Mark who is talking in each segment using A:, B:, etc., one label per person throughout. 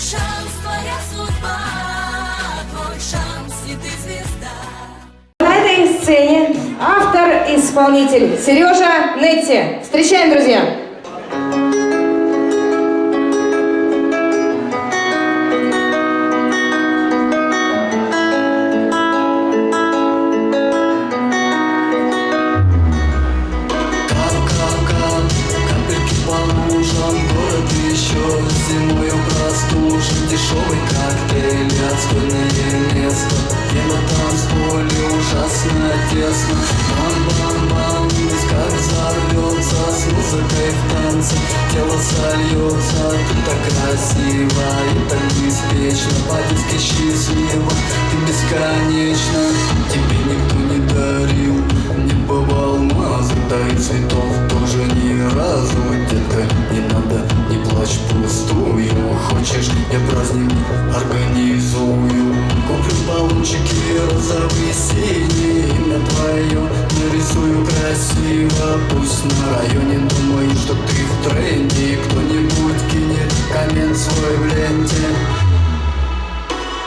A: шанс, твоя судьба, твой шанс, и ты звезда.
B: На этой сцене автор-исполнитель Сережа Нетти. Встречаем, друзья!
C: Простужен Дешевый коктейль, отстойное место. На танцполе ужасно тесно. Бам-бам-бам, весь как взорвется С музыкой в танце. Тело сольется Ты так красиво и так беспечно По-детски счастливо, Хочешь, я праздник организую Куплю баллончики розовые, синие Имя твое нарисую красиво. Пусть на районе думают, что ты в тренде. Кто-нибудь кинет коммент свой в ленте.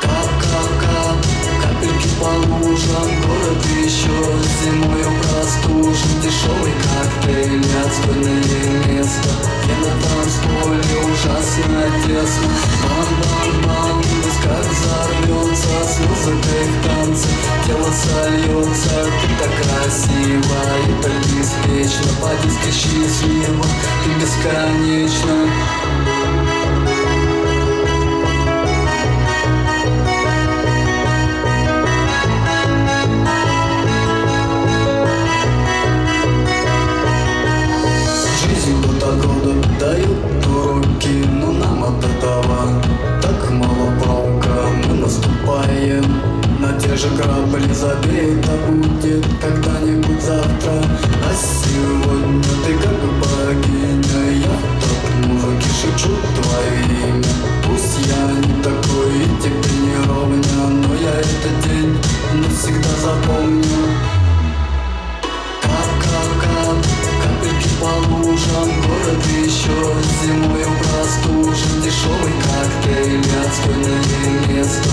C: Кап-кап-кап, капельки по лужам. Город еще зимою простужен. Дешевый коктейль, отстойное место. Я на танцполе ужасно тесно Бам-бам-бам, весь как взорвется С музыкой в танце. Тело сольется Ты так красиво и так беспечно По-детски счастливо, ты бесконечно же грабли Забей, это будет когда-нибудь завтра. А сегодня ты как богиня Я так музыки шепчу твое имя. Пусть я не такой и тебе не ровня Но я этот день навсегда запомню. Кап-кап-кап, капельки по лужам Город еще зимою простужен Дешевый коктейль, отстойное место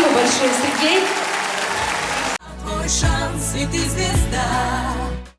B: Спасибо большое, Сергей.
A: Твой шанс, и ты звезда.